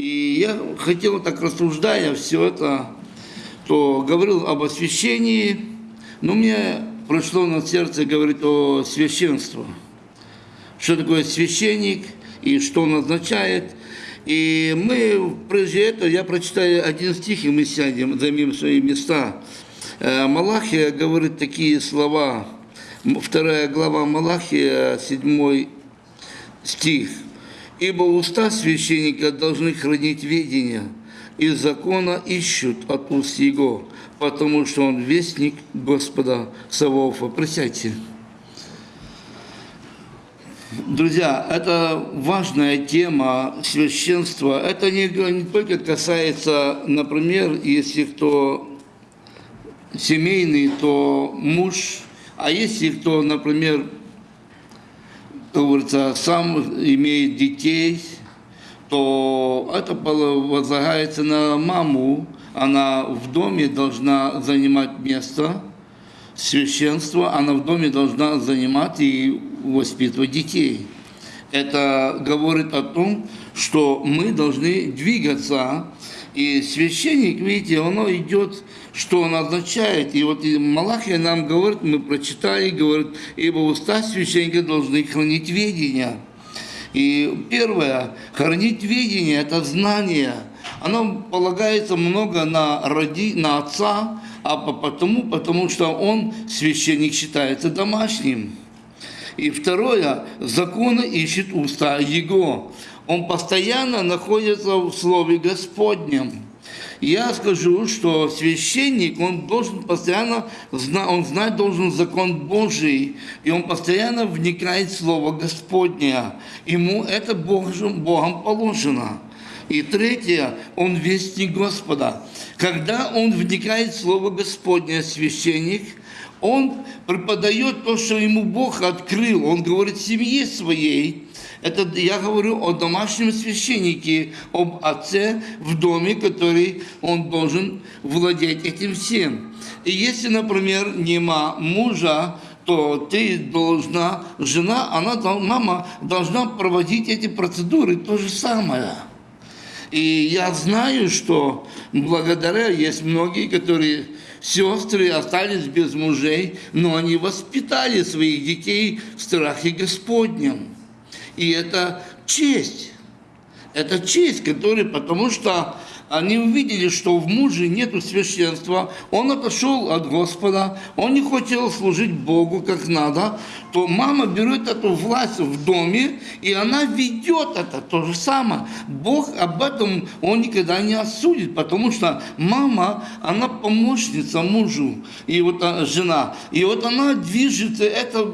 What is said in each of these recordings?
И я хотел, так рассуждая все это, то говорил об освящении, но мне прошло на сердце говорить о священстве. Что такое священник и что он означает. И мы, прежде этого, я прочитаю один стих, и мы сядем, займем свои места. Э, Малахия говорит такие слова, вторая глава Малахия, седьмой стих. «Ибо уста священника должны хранить ведение, и закона ищут от уст его, потому что он вестник Господа Саваофа». Присядьте. Друзья, это важная тема священства. Это не, не только касается, например, если кто семейный, то муж, а если кто, например, говорится, сам имеет детей, то это возлагается на маму, она в доме должна занимать место священства, она в доме должна занимать и воспитывать детей. Это говорит о том, что мы должны двигаться, и священник, видите, оно идет что он означает. И вот Малахия нам говорит, мы прочитали, говорит, ибо уста священника должны хранить ведение. И первое, хранить ведение – это знание. Оно полагается много на, роди, на отца, а потому, потому что он, священник, считается домашним. И второе, законы ищет уста его. Он постоянно находится в Слове Господнем я скажу, что священник, он должен постоянно, он знать должен закон Божий, и он постоянно вникает в Слово Господне. Ему это Богом, Богом положено. И третье, он вестник Господа. Когда он вникает в Слово Господне, священник, он преподает то, что ему Бог открыл. Он говорит семье своей, это я говорю о домашнем священнике, об отце в доме, который он должен владеть этим всем. И если, например, нема мужа, то ты должна, жена, она, мама должна проводить эти процедуры, то же самое. И я знаю, что благодаря есть многие, которые сестры остались без мужей, но они воспитали своих детей в страхе Господнем. И это честь. Это честь, которая, потому что они увидели, что в муже нет священства, он отошел от Господа, он не хотел служить Богу как надо, то мама берет эту власть в доме, и она ведет это то же самое. Бог об этом он никогда не осудит, потому что мама, она помощница мужу, и вот а, жена, и вот она движется это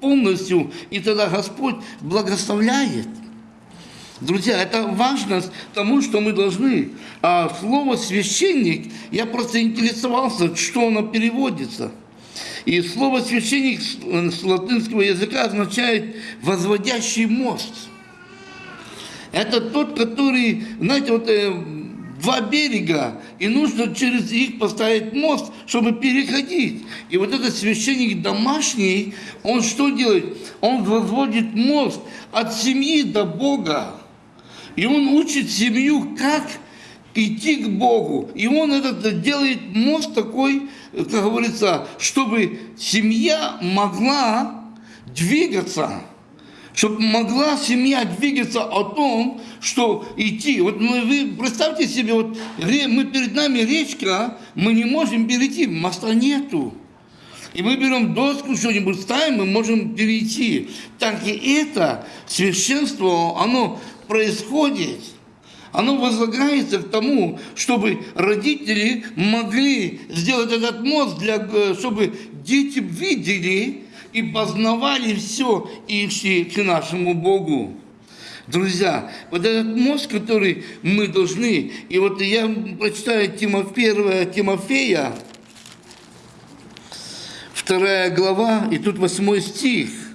полностью, и тогда Господь благословляет. Друзья, это важно тому, что мы должны. А слово «священник», я просто интересовался, что оно переводится. И слово «священник» с латинского языка означает «возводящий мост». Это тот, который, знаете, вот э, два берега, и нужно через них поставить мост, чтобы переходить. И вот этот священник домашний, он что делает? Он возводит мост от семьи до Бога. И он учит семью, как идти к Богу. И он этот делает мост такой, как говорится, чтобы семья могла двигаться чтобы могла семья двигаться о том, что идти. Вот мы, вы представьте себе, вот мы перед нами речка, мы не можем перейти, моста нету. И мы берем доску, что-нибудь ставим, мы можем перейти. Так и это священство, оно происходит, оно возлагается к тому, чтобы родители могли сделать этот мост, для, э, чтобы дети видели и познавали все и шли к нашему Богу. Друзья, вот этот мост, который мы должны, и вот я прочитаю Тимофея, Тимофея, вторая глава, и тут восьмой стих –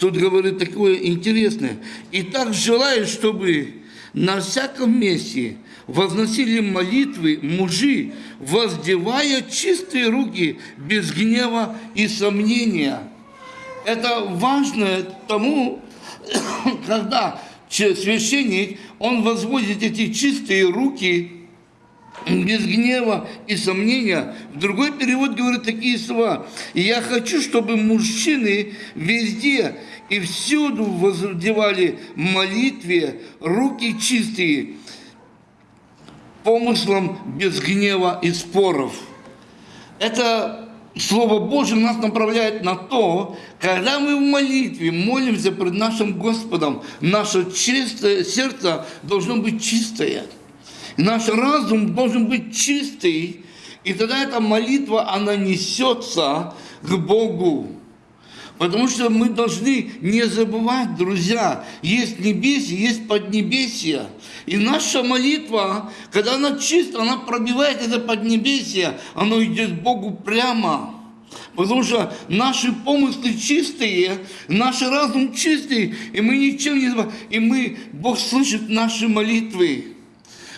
Тут говорит такое интересное. И так желаю, чтобы на всяком месте возносили молитвы мужи, воздевая чистые руки без гнева и сомнения. Это важно тому, когда священник, он возводит эти чистые руки без гнева и сомнения. В другой перевод говорит такие слова. «И я хочу, чтобы мужчины везде и всюду воздевали молитве руки чистые, помыслом без гнева и споров». Это Слово Божье нас направляет на то, когда мы в молитве молимся пред нашим Господом, наше чистое сердце должно быть чистое. Наш разум должен быть чистый, и тогда эта молитва, она несется к Богу. Потому что мы должны не забывать, друзья, есть небесие, есть поднебесие. И наша молитва, когда она чиста, она пробивает это поднебесие, оно идет к Богу прямо. Потому что наши помыслы чистые, наш разум чистый, и мы ничем не забываем. И мы, Бог слышит наши молитвы.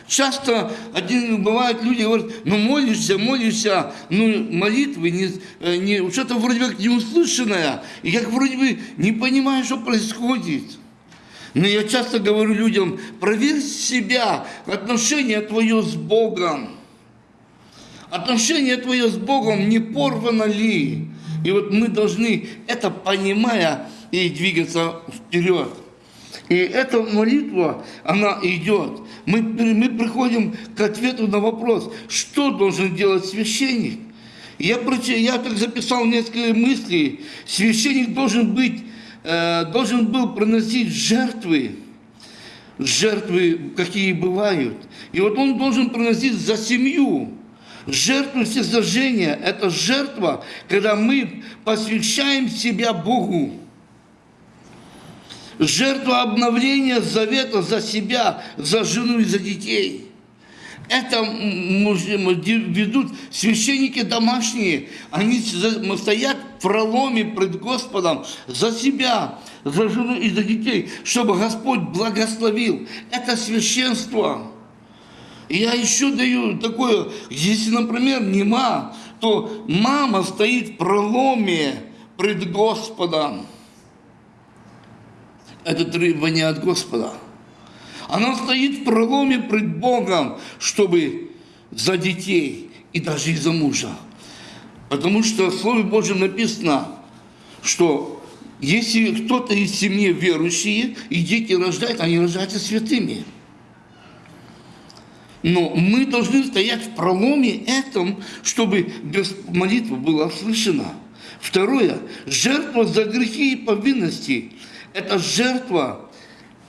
Часто один, бывают люди говорят, ну молишься, молишься, ну молитвы, не, э, не, что-то вроде как неуслышанное, и как вроде бы не понимаю, что происходит. Но я часто говорю людям, проверь себя, отношение твое с Богом. Отношение твое с Богом не порвано ли? И вот мы должны это понимая и двигаться вперед. И эта молитва, она идет. Мы, мы приходим к ответу на вопрос, что должен делать священник. Я, я так записал несколько мыслей. Священник должен быть, э, должен был приносить жертвы, жертвы, какие бывают. И вот он должен приносить за семью. Жертву всесожжения – это жертва, когда мы посвящаем себя Богу жертва обновления завета за себя, за жену и за детей. Это ведут священники домашние. Они стоят в проломе пред Господом за себя, за жену и за детей, чтобы Господь благословил. Это священство. Я еще даю такое, если, например, нема, то мама стоит в проломе пред Господом. Это требование от Господа. Она стоит в проломе пред Богом, чтобы за детей и даже и за мужа. Потому что в Слове Божьем написано, что если кто-то из семьи верующие, и дети рождают, они рождаются святыми. Но мы должны стоять в проломе этом, чтобы без молитвы была услышана. Второе. Жертва за грехи и повинности. Это жертва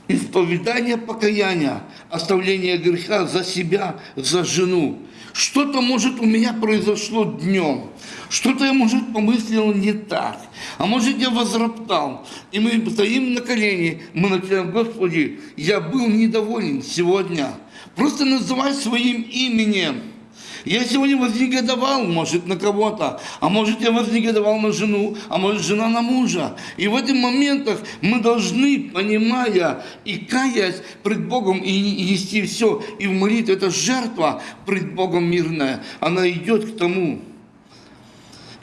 исповедания покаяния, оставления греха за себя, за жену. Что-то, может, у меня произошло днем, что-то я, может, помыслил не так, а может, я возроптал. И мы стоим на колени, мы начинаем, Господи, я был недоволен сегодня. Просто называй своим именем. Я сегодня вознегодовал, может, на кого-то, а может, я вознегодовал на жену, а может, жена на мужа. И в этих моментах мы должны, понимая и каясь пред Богом, и нести все, и в молитве, это жертва пред Богом мирная, она идет к тому.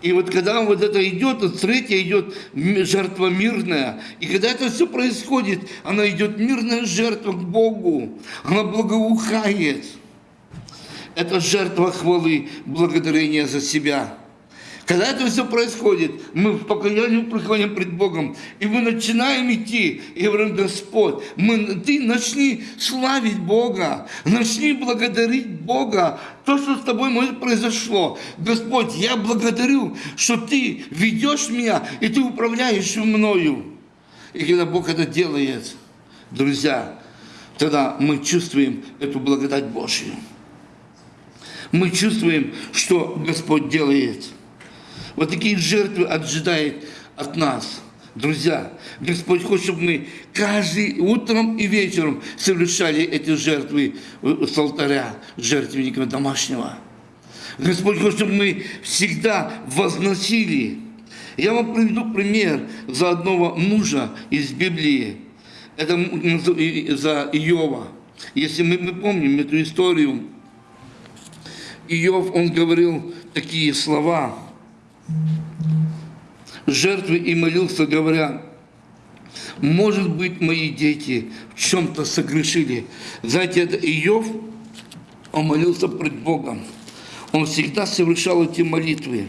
И вот когда вот это идет, то третья идет жертва мирная. И когда это все происходит, она идет мирная жертва к Богу. Она благоухает. Это жертва хвалы, благодарения за себя. Когда это все происходит, мы в покаянии приходим пред Богом, и мы начинаем идти, и говорим, Господь, мы, ты начни славить Бога, начни благодарить Бога, то, что с тобой может произошло. Господь, я благодарю, что ты ведешь меня, и ты управляешь мною. И когда Бог это делает, друзья, тогда мы чувствуем эту благодать Божью мы чувствуем, что Господь делает. Вот такие жертвы ожидает от нас. Друзья, Господь хочет, чтобы мы каждый утром и вечером совершали эти жертвы с алтаря, жертвенника домашнего. Господь хочет, чтобы мы всегда возносили. Я вам приведу пример за одного мужа из Библии. Это за Иова. Если мы, мы помним эту историю, Иов, он говорил такие слова, жертвы и молился, говоря, может быть, мои дети в чем-то согрешили. Знаете, это Иов, он молился пред Богом. Он всегда совершал эти молитвы.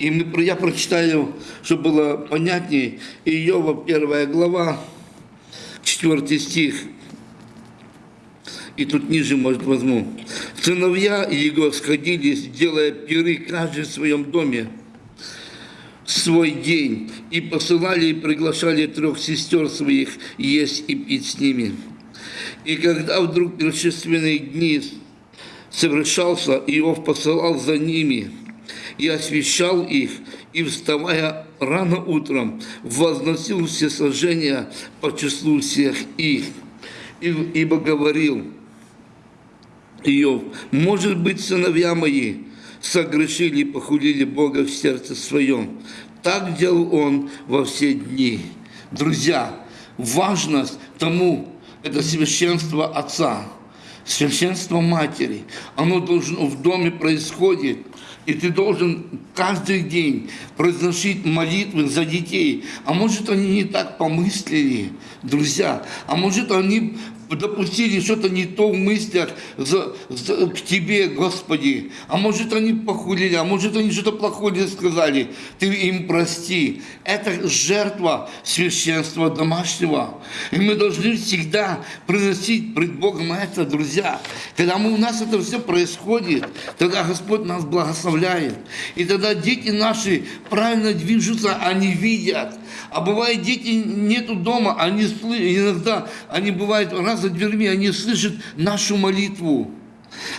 И я прочитаю, чтобы было понятнее, Иова, первая глава, четвертый стих. И тут ниже, может, возьму. Сыновья его сходились, делая пиры каждый в своем доме свой день, и посылали и приглашали трех сестер своих есть и пить с ними. И когда вдруг торжественные дни совершался, Иов посылал за ними и освещал их, и, вставая рано утром, возносил все сожжения по числу всех их. Ибо говорил Иов, может быть, сыновья мои, согрешили и похулили Бога в сердце своем. Так делал он во все дни. Друзья, важность тому, это священство Отца, священство Матери. Оно должно в доме происходит. И ты должен каждый день произносить молитвы за детей. А может, они не так помыслили, друзья. А может, они допустили что-то не то в мыслях за, за, к Тебе, Господи. А может, они похулили, а может, они что-то плохое сказали. Ты им прости. Это жертва священства домашнего. И мы должны всегда приносить пред Богом это, друзья. Когда мы, у нас это все происходит, тогда Господь нас благословляет. И тогда дети наши правильно движутся, они видят. А бывает, дети нету дома, они иногда, они бывают раз за дверьми, они слышат нашу молитву.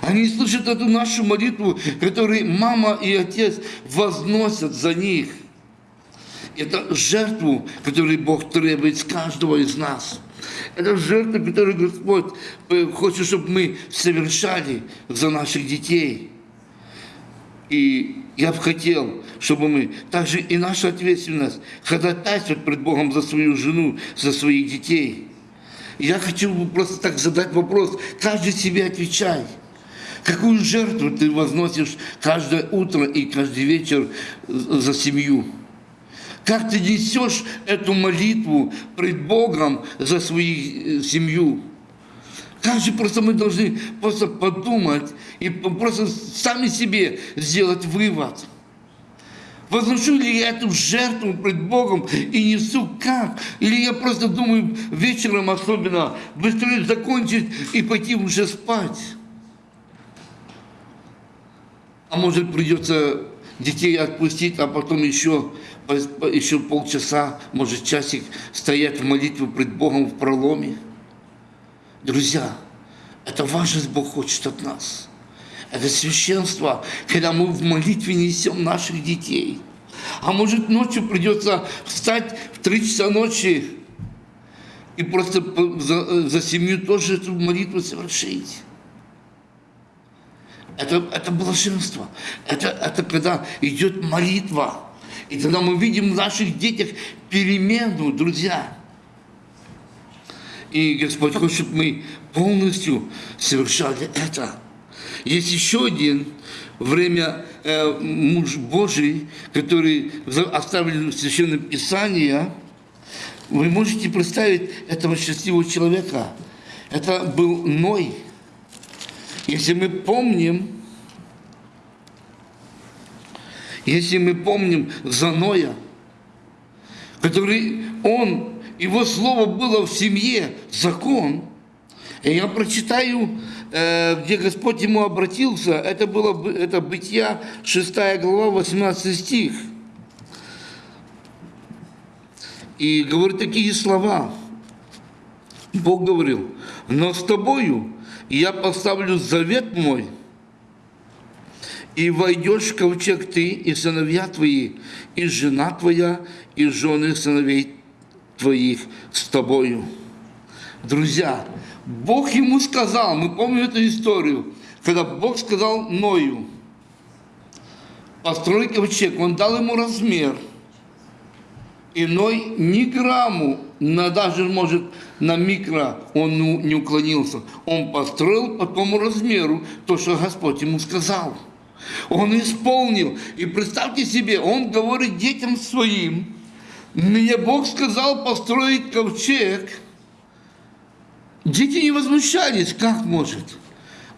Они слышат эту нашу молитву, которую мама и отец возносят за них. Это жертву, которую Бог требует с каждого из нас. Это жертва, которую Господь хочет, чтобы мы совершали за наших детей. И я бы хотел, чтобы мы, также и наша ответственность, ходатайствовать пред Богом за свою жену, за своих детей. Я хочу просто так задать вопрос, каждый себе отвечай. Какую жертву ты возносишь каждое утро и каждый вечер за семью? Как ты несешь эту молитву пред Богом за свою э, семью? Как же просто мы должны просто подумать и просто сами себе сделать вывод. Возношу ли я эту жертву пред Богом и несу как? Или я просто думаю вечером особенно быстрее закончить и пойти уже спать? А может придется детей отпустить, а потом еще, еще полчаса, может часик стоять в молитве пред Богом в проломе? Друзья, это важность Бог хочет от нас. Это священство, когда мы в молитве несем наших детей. А может ночью придется встать в три часа ночи и просто за, за семью тоже эту молитву совершить. Это, это блаженство. Это, это когда идет молитва. И тогда мы видим в наших детях перемену, друзья. И Господь хочет, чтобы мы полностью совершали это. Есть еще один время э, муж Божий, который оставлен в Священном Писании. Вы можете представить этого счастливого человека. Это был Ной. Если мы помним, если мы помним за Ноя, который он его слово было в семье закон. И я прочитаю, где Господь ему обратился, это было это Бытия, 6 глава, 18 стих. И говорит такие слова. Бог говорил, но с тобою я поставлю завет мой, и войдешь в ковчег ты, и сыновья твои, и жена твоя, и жены сыновей твоих с тобою. Друзья, Бог ему сказал, мы помним эту историю, когда Бог сказал Ною, построй ковчег, он дал ему размер. И Ной ни грамму, на, даже, может, на микро он не уклонился. Он построил по тому размеру то, что Господь ему сказал. Он исполнил. И представьте себе, он говорит детям своим, Мне Бог сказал построить ковчег. Дети не возмущались, как может.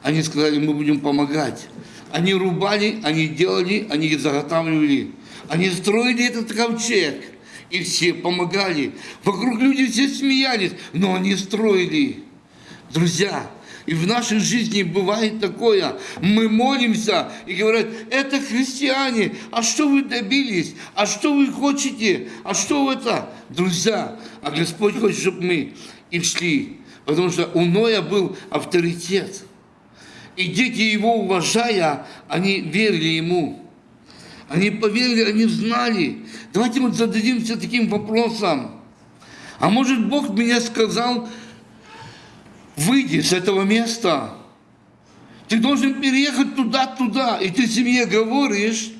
Они сказали, мы будем помогать. Они рубали, они делали, они заготавливали. Они строили этот ковчег. И все помогали. Вокруг люди все смеялись, но они строили. Друзья, и в нашей жизни бывает такое. Мы молимся и говорят, это христиане, а что вы добились? А что вы хотите? А что это? Друзья, а Господь хочет, чтобы мы и шли. Потому что у Ноя был авторитет. И дети его, уважая, они верили ему. Они поверили, они знали. Давайте мы зададимся таким вопросом. А может Бог меня сказал, выйди с этого места. Ты должен переехать туда-туда. И ты семье говоришь,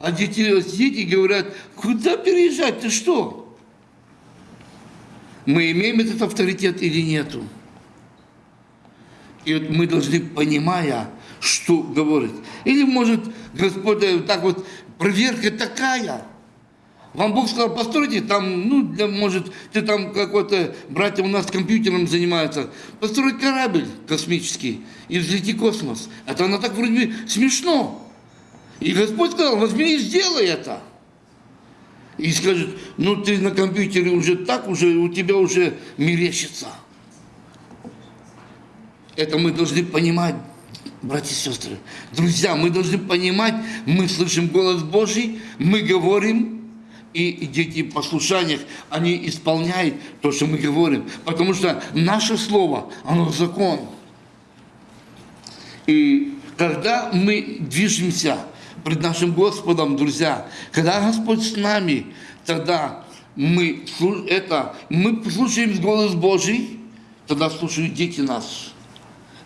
а дети, дети говорят, куда переезжать, ты что? Мы имеем этот авторитет или нету? И вот мы должны, понимая, что говорит. Или может Господь так вот, проверка такая – вам Бог сказал, постройте там, ну, для, может, ты там какой-то, братья у нас компьютером занимаются, построить корабль космический и взлети космос. Это оно так вроде смешно. И Господь сказал, возьми и сделай это. И скажет, ну ты на компьютере уже так, уже у тебя уже мерещится. Это мы должны понимать, братья и сестры. Друзья, мы должны понимать, мы слышим голос Божий, мы говорим, и дети в послушаниях, они исполняют то, что мы говорим. Потому что наше слово, оно закон. И когда мы движемся пред нашим Господом, друзья, когда Господь с нами, тогда мы, это, мы слушаем голос Божий, тогда слушают дети нас.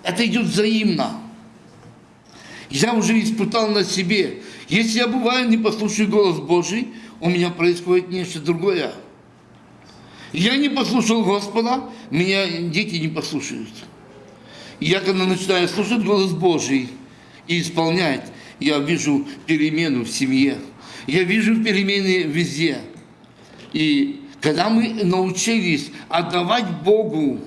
Это идет взаимно. Я уже испытал на себе. Если я бываю, не послушаю голос Божий, у меня происходит нечто другое. Я не послушал Господа, меня дети не послушают. я когда начинаю слушать голос Божий и исполнять, я вижу перемену в семье. Я вижу перемены везде. И когда мы научились отдавать Богу,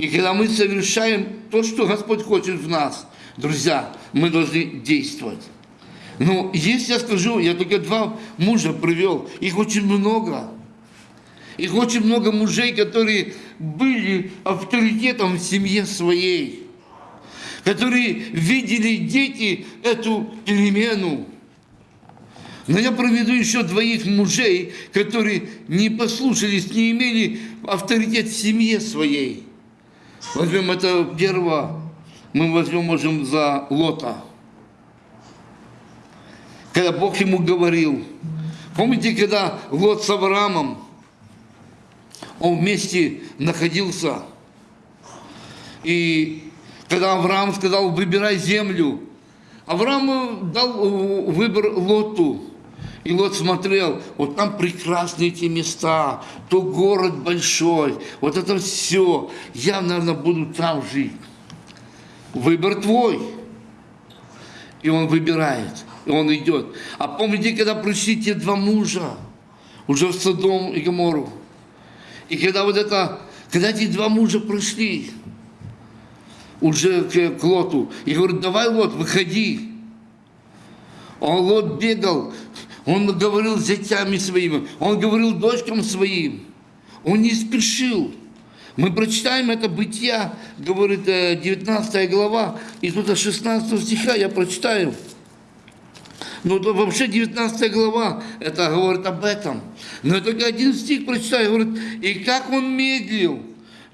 и когда мы совершаем то, что Господь хочет в нас, друзья, мы должны действовать. Ну, если я скажу, я только два мужа привел, их очень много. Их очень много мужей, которые были авторитетом в семье своей, которые видели дети эту перемену. Но я проведу еще двоих мужей, которые не послушались, не имели авторитет в семье своей. Возьмем это первого, мы возьмем, можем, за Лота когда Бог ему говорил. Помните, когда Лот с Авраамом, он вместе находился, и когда Авраам сказал, выбирай землю, Авраам дал выбор Лоту. И Лот смотрел, вот там прекрасные эти места, то город большой, вот это все. Я, наверное, буду там жить. Выбор твой. И он выбирает и он идет. А помните, когда пришли те два мужа, уже в Содом и Гомору, и когда вот это, когда эти два мужа пришли, уже к, к Лоту, и говорят, давай, Лот, выходи. А Лот бегал, он говорил с зятями своими, он говорил дочкам своим, он не спешил. Мы прочитаем это Бытия, говорит 19 э, глава, и тут 16 стиха я прочитаю. Ну, то вообще 19 глава, это говорит об этом. Но я только один стих прочитаю, говорит, и как он медлил,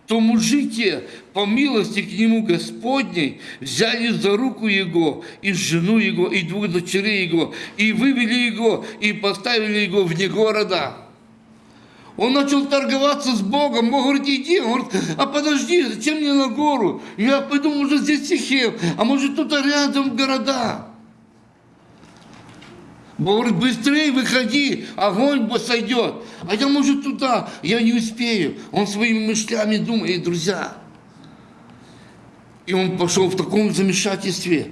то мужики по милости к нему Господней взяли за руку его и жену его, и двух дочерей его, и вывели его, и поставили его вне города. Он начал торговаться с Богом. Бог говорит, иди. Он говорит, а подожди, зачем мне на гору? Я пойду, может, здесь Сихем, а может, тут рядом города. Бог говорит, быстрее выходи, огонь сойдет. А я, может, туда, я не успею. Он своими мышлями думает, друзья. И он пошел в таком замешательстве.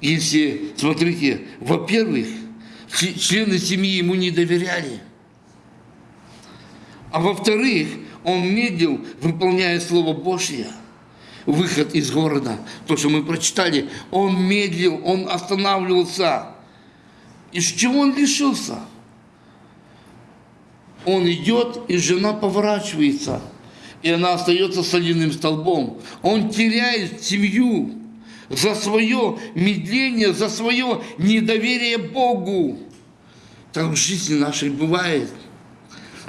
Если, смотрите, во-первых, члены семьи ему не доверяли. А во-вторых, он медлил, выполняя Слово Божье, выход из города, то, что мы прочитали, он медлил, он останавливался. И с чего он лишился? Он идет, и жена поворачивается, и она остается соляным столбом. Он теряет семью за свое медление, за свое недоверие Богу. Так в жизни нашей бывает.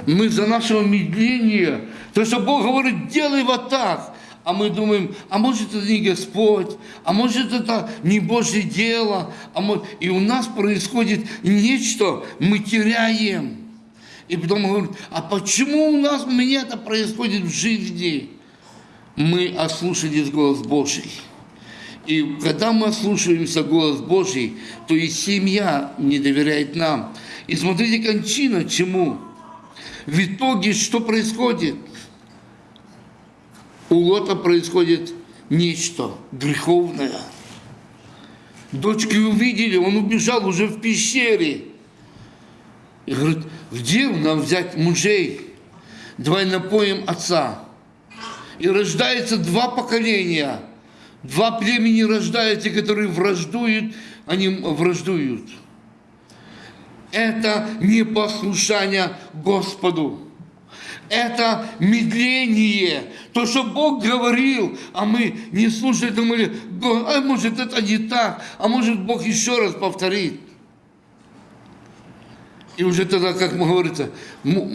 Мы за нашего медления, то, что Бог говорит, делай вот так, а мы думаем, а может это не Господь, а может это не Божье дело, а может... и у нас происходит нечто, мы теряем. И потом он говорит, а почему у нас, у меня это происходит в жизни? Мы ослушались голос Божий. И когда мы ослушаемся голос Божий, то и семья не доверяет нам. И смотрите, кончина чему? В итоге что происходит? У Лота происходит нечто греховное. Дочки увидели, он убежал уже в пещере. И говорит, где нам взять мужей? Давай напоим отца. И рождается два поколения. Два племени рождаются, которые враждуют, они враждуют. Это непослушание Господу. Это медление. То, что Бог говорил, а мы не слушали, думали, а может это не так, а может Бог еще раз повторит. И уже тогда, как мы говорится,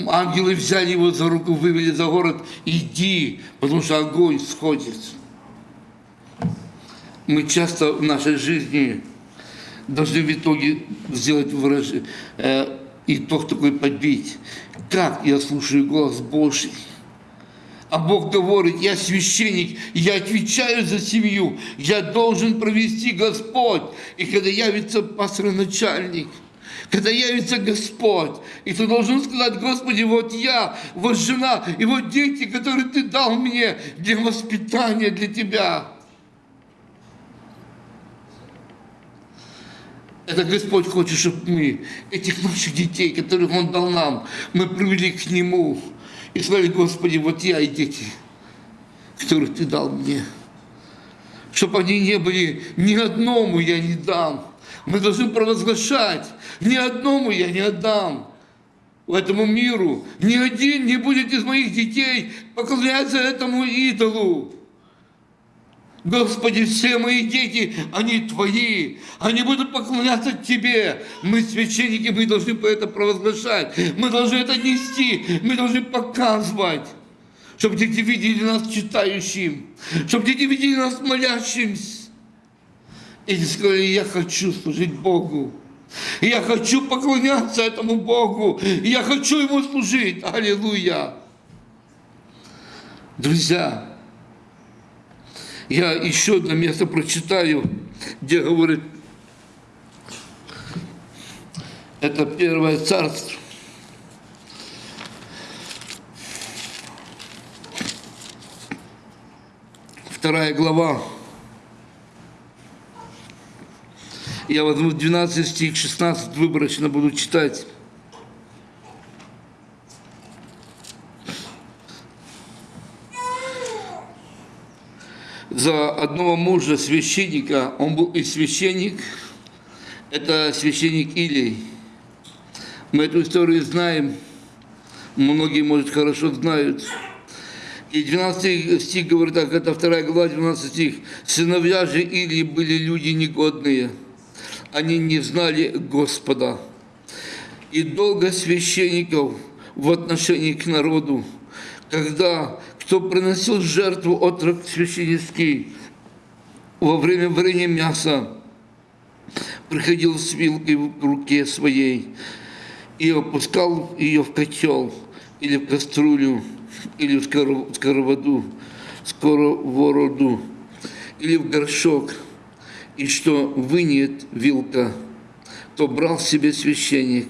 ангелы взяли его за руку, вывели за город, иди, потому что огонь сходит. Мы часто в нашей жизни должны в итоге сделать выражение, э, итог такой подбить. Как я слушаю голос Божий? А Бог говорит, я священник, я отвечаю за семью, я должен провести Господь. И когда явится пастор-начальник, когда явится Господь, и ты должен сказать, Господи, вот я, вот жена, и вот дети, которые ты дал мне для воспитания, для Тебя. Это Господь хочет, чтобы мы, этих наших детей, которых Он дал нам, мы привели к Нему и сказали, Господи, вот я и дети, которых Ты дал мне. Чтобы они не были, ни одному я не дам. Мы должны провозглашать, ни одному я не отдам этому миру. Ни один не будет из моих детей поклоняться этому идолу. Господи, все мои дети, они Твои, они будут поклоняться Тебе. Мы священники, мы должны это провозглашать, мы должны это нести, мы должны показывать, чтобы дети видели нас читающим, чтобы дети видели нас молящимся. И сказали, я хочу служить Богу. Я хочу поклоняться этому Богу. Я хочу Ему служить. Аллилуйя. Друзья, я еще одно место прочитаю, где говорит, это первое царство. Вторая глава. Я возьму 12 стих, 16 выборочно буду читать. за одного мужа священника, он был и священник, это священник Илий. Мы эту историю знаем, многие, может, хорошо знают. И 12 стих говорит так, это вторая глава, 12 стих. «Сыновья же Илии были люди негодные, они не знали Господа. И долго священников в отношении к народу, когда кто приносил жертву отрок священницкий во время варения мяса, приходил с вилкой в руке своей и опускал ее в котел или в кастрюлю, или в сковороду, сковороду, или в горшок, и что вынет вилка, то брал себе священник.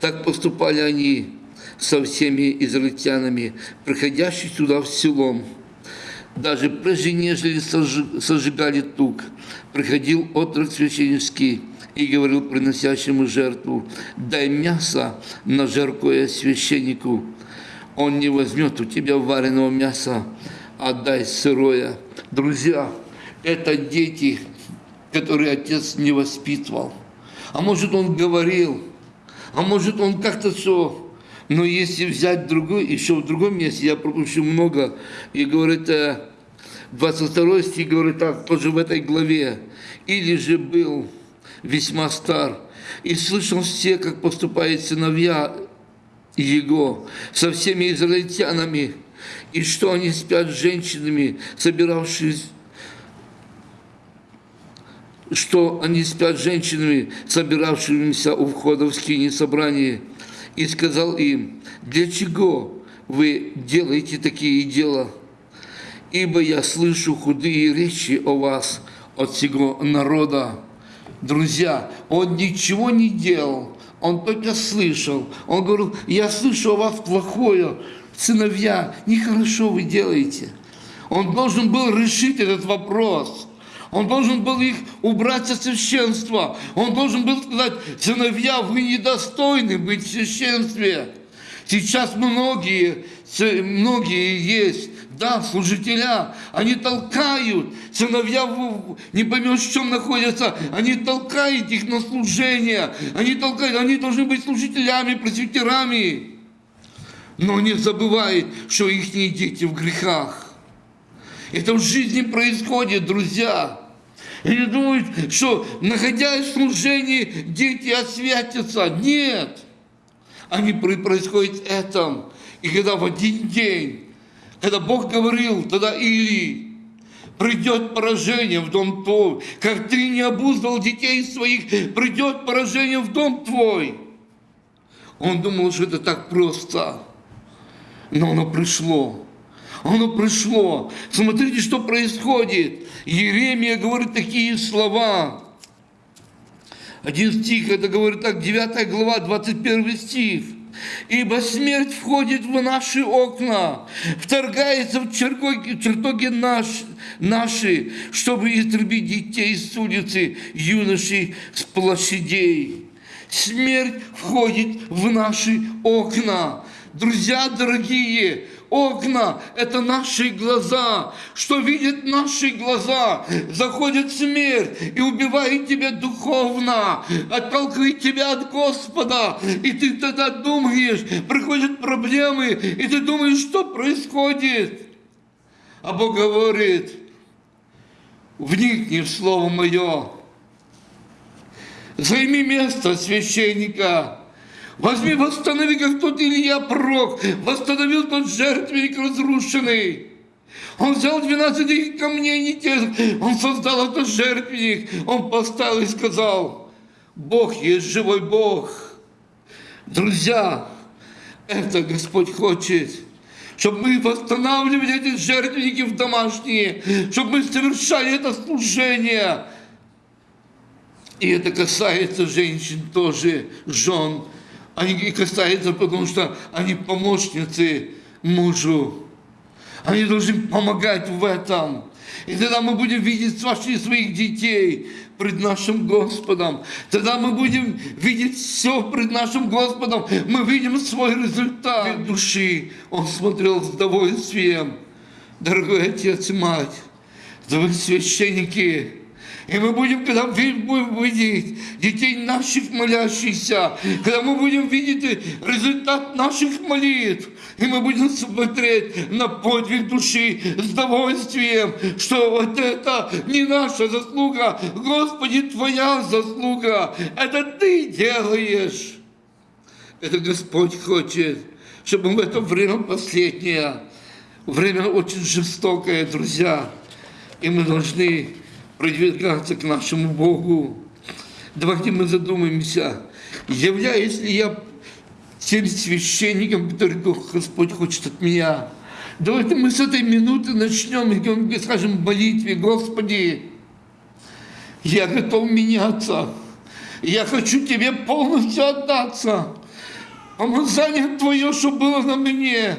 Так поступали они со всеми израильтянами, приходящими сюда в селом. Даже прежде, нежели сожигали тук, приходил отрок священнический и говорил приносящему жертву, дай мясо на жаркое священнику. Он не возьмет у тебя вареного мяса, отдай сырое. Друзья, это дети, которые отец не воспитывал. А может, он говорил, а может, он как-то все но если взять другой, еще в другом месте, я пропущу много, и говорит, 22 э, стих говорит так, тоже в этой главе, «Или же был весьма стар, и слышал все, как поступают сыновья его со всеми израильтянами, и что они спят с женщинами, собиравшись что они спят с женщинами, собиравшимися у входа в скине собрания, и сказал им, для чего вы делаете такие дела? Ибо я слышу худые речи о вас от всего народа. Друзья, он ничего не делал, он только слышал. Он говорил, я слышу о вас плохое, сыновья, нехорошо вы делаете. Он должен был решить этот вопрос. Он должен был их убрать со священства. Он должен был сказать, сыновья, вы недостойны быть в священстве. Сейчас многие, многие есть, да, служителя, они толкают, сыновья не поймешь, в чем находятся, они толкают их на служение, они толкают, они должны быть служителями, пресвитерами. Но не забывают, что их дети в грехах. Это в жизни происходит, друзья. И не думают, что, находясь в служении, дети освятятся. Нет. Они происходят этом. И когда в один день, когда Бог говорил, тогда Или, придет поражение в дом твой, как ты не обуздал детей своих, придет поражение в дом твой. Он думал, что это так просто, но оно пришло. Оно пришло. Смотрите, что происходит. Еремия говорит такие слова. Один стих, это говорит так, 9 глава, 21 стих. Ибо смерть входит в наши окна, вторгается в чертоги, наш, наши, чтобы истребить детей с улицы, юношей с площадей. Смерть входит в наши окна. Друзья дорогие, Окна – это наши глаза. Что видят наши глаза? Заходит смерть и убивает тебя духовно, отталкивает тебя от Господа. И ты тогда думаешь, приходят проблемы, и ты думаешь, что происходит. А Бог говорит, вникни в Слово Мое, займи место священника, Возьми, восстанови, как тот Илья пророк, восстановил тот жертвенник разрушенный. Он взял 12 камней не тех, он создал этот жертвенник, он поставил и сказал, Бог есть живой Бог. Друзья, это Господь хочет, чтобы мы восстанавливали эти жертвенники в домашние, чтобы мы совершали это служение. И это касается женщин тоже, жен, они и касаются, потому что они помощницы мужу. Они должны помогать в этом. И тогда мы будем видеть ваши, своих детей пред нашим Господом. Тогда мы будем видеть все пред нашим Господом. Мы видим свой результат души. Он смотрел с удовольствием. Дорогой отец и мать, вы священники, и мы будем, когда будем видеть детей наших молящихся, когда мы будем видеть результат наших молитв, и мы будем смотреть на подвиг души с удовольствием, что вот это не наша заслуга, Господи, Твоя заслуга, это Ты делаешь. Это Господь хочет, чтобы в это время последнее, время очень жестокое, друзья, и мы должны продвигаться к нашему Богу. Давайте мы задумаемся, являюсь ли я тем священником, который Господь хочет от меня. Давайте мы с этой минуты начнем скажем в молитве, Господи, я готов меняться. Я хочу Тебе полностью отдаться. Помазание Твое, что было на мне.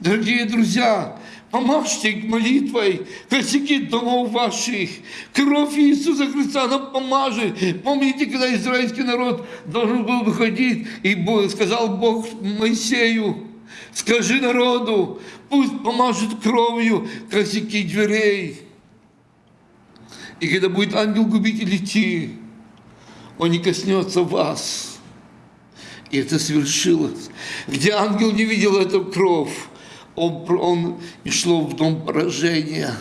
Дорогие друзья, Помажьте молитвой косяки домов ваших. Кровь Иисуса Христа нам поможет. Помните, когда израильский народ должен был выходить, и сказал Бог Моисею, скажи народу, пусть помажет кровью косяки дверей. И когда будет ангел-губитель идти, он не коснется вас. И это свершилось. Где ангел не видел эту кровь, он, он шло в дом поражения.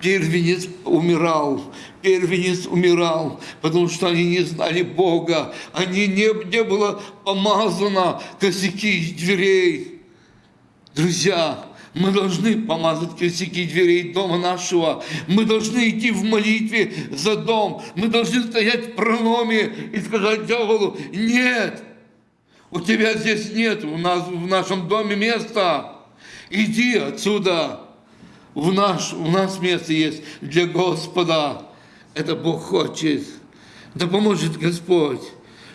Первенец умирал, первенец умирал, потому что они не знали Бога, они не, не было помазано косяки дверей. Друзья, мы должны помазать косяки дверей дома нашего. Мы должны идти в молитве за дом. Мы должны стоять в прономе и сказать дьяволу, нет, у тебя здесь нет, у нас в нашем доме места. Иди отсюда. В наш, у нас место есть для Господа. Это Бог хочет. Да поможет Господь,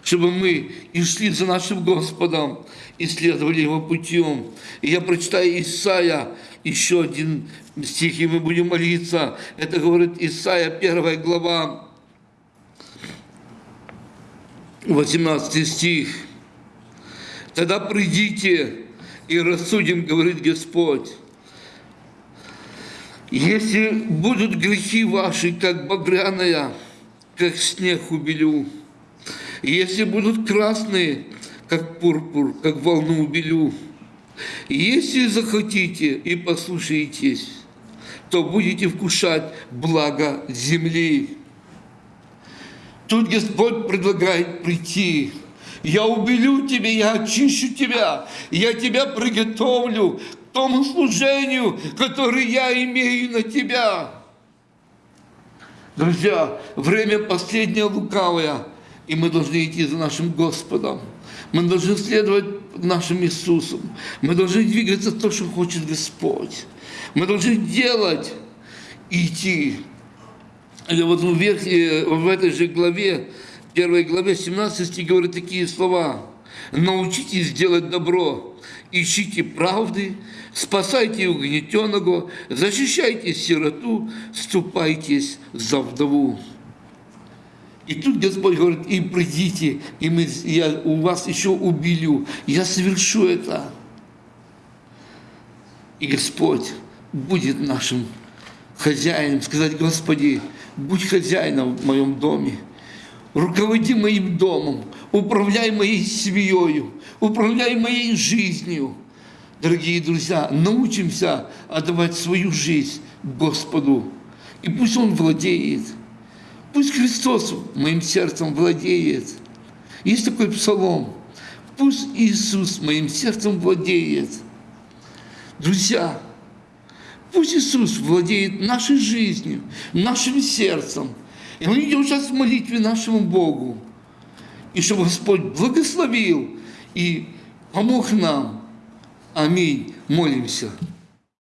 чтобы мы и шли за нашим Господом, и следовали Его путем. И я прочитаю Исаия, еще один стих, и мы будем молиться. Это говорит Исаия, первая глава, 18 стих. Тогда придите и рассудим, говорит Господь. Если будут грехи ваши, как багряная, как снег убелю, если будут красные, как пурпур, как волну убелю, если захотите и послушаетесь, то будете вкушать благо земли. Тут Господь предлагает прийти. Я убелю тебя, я очищу тебя, я тебя приготовлю к тому служению, которое я имею на тебя. Друзья, время последнее лукавое, и мы должны идти за нашим Господом. Мы должны следовать нашим Иисусом. Мы должны двигаться то, что хочет Господь. Мы должны делать и идти. И вот в, верхней, в этой же главе, первой главе, 17 стих говорит такие слова. «Научитесь делать добро, ищите правды, спасайте угнетенного, защищайте сироту, ступайтесь за вдову». И тут Господь говорит, и придите, и мы, я у вас еще убелю, я совершу это. И Господь будет нашим хозяином, сказать, Господи, будь хозяином в моем доме, руководи моим домом, управляй моей семьей, управляй моей жизнью. Дорогие друзья, научимся отдавать свою жизнь Господу, и пусть Он владеет. Пусть Христос моим сердцем владеет. Есть такой псалом. Пусть Иисус моим сердцем владеет. Друзья, пусть Иисус владеет нашей жизнью, нашим сердцем. И мы идем сейчас в молитве нашему Богу. И чтобы Господь благословил и помог нам. Аминь. Молимся.